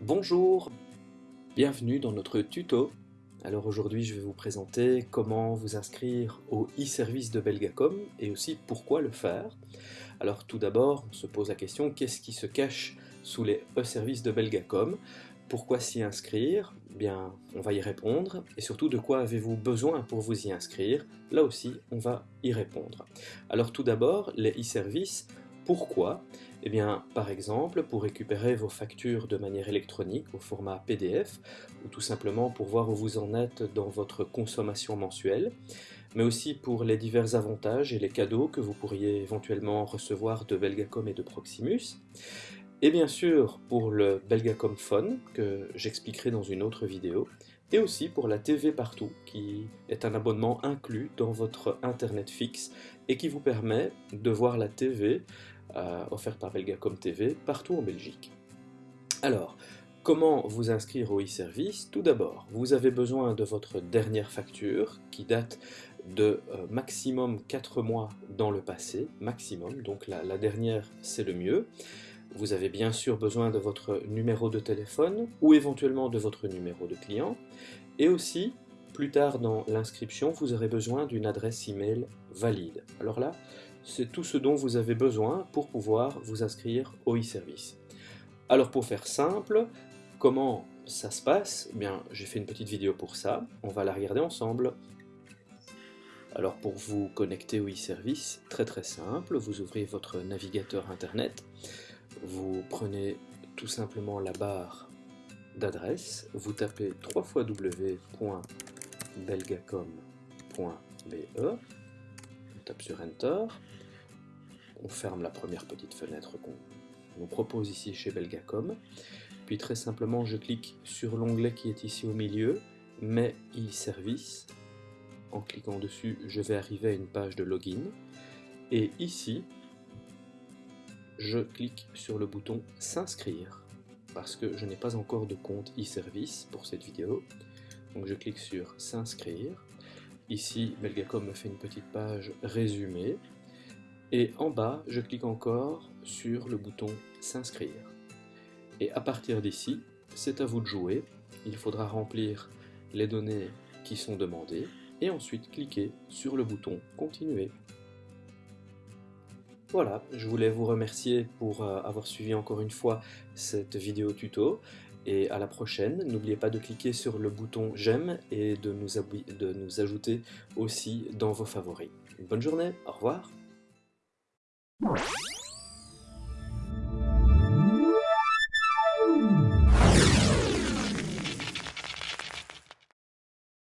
Bonjour, bienvenue dans notre tuto. Alors aujourd'hui je vais vous présenter comment vous inscrire au e-service de Belgacom et aussi pourquoi le faire. Alors tout d'abord on se pose la question qu'est-ce qui se cache sous les e-services de Belgacom? Pourquoi s'y inscrire Bien, on va y répondre. Et surtout, de quoi avez-vous besoin pour vous y inscrire? Là aussi, on va y répondre. Alors tout d'abord, les e-services, pourquoi? Eh bien, par exemple, pour récupérer vos factures de manière électronique au format PDF, ou tout simplement pour voir où vous en êtes dans votre consommation mensuelle, mais aussi pour les divers avantages et les cadeaux que vous pourriez éventuellement recevoir de Belgacom et de Proximus, et bien sûr pour le Belgacom Phone, que j'expliquerai dans une autre vidéo, et aussi pour la TV Partout, qui est un abonnement inclus dans votre Internet fixe et qui vous permet de voir la TV euh, offerte par Belgacom TV partout en Belgique. Alors, comment vous inscrire au e-service? Tout d'abord, vous avez besoin de votre dernière facture qui date de euh, maximum 4 mois dans le passé, maximum, donc la dernière c'est le mieux. Vous avez bien sûr besoin de votre numéro de téléphone ou éventuellement de votre numéro de client. Et aussi, plus tard dans l'inscription, vous aurez besoin d'une adresse email valide. Alors là, c'est tout ce dont vous avez besoin pour pouvoir vous inscrire au e-service. Alors pour faire simple, comment ça se passe? Eh Bien, j'ai fait une petite vidéo pour ça, on va la regarder ensemble. Alors pour vous connecter au e-service, très très simple, vous ouvrez votre navigateur internet, vous prenez tout simplement la barre d'adresse, vous tapez 3 fois w.belgacom.be, on tape sur Enter, on ferme la première petite fenêtre qu'on nous propose ici chez Belgacom, puis très simplement je clique sur l'onglet qui est ici au milieu, Mes e-service, en cliquant dessus je vais arriver à une page de login, et ici je clique sur le bouton s'inscrire parce que je n'ai pas encore de compte e-service pour cette vidéo. Donc je clique sur s'inscrire. Ici, Belgacom me fait une petite page résumée. Et en bas, je clique encore sur le bouton s'inscrire. Et à partir d'ici, c'est à vous de jouer. Il faudra remplir les données qui sont demandées et ensuite cliquer sur le bouton continuer. Voilà, je voulais vous remercier pour euh, avoir suivi encore une fois cette vidéo tuto et à la prochaine. N'oubliez pas de cliquer sur le bouton j'aime et de nous, de nous ajouter aussi dans vos favoris. Une bonne journée, au revoir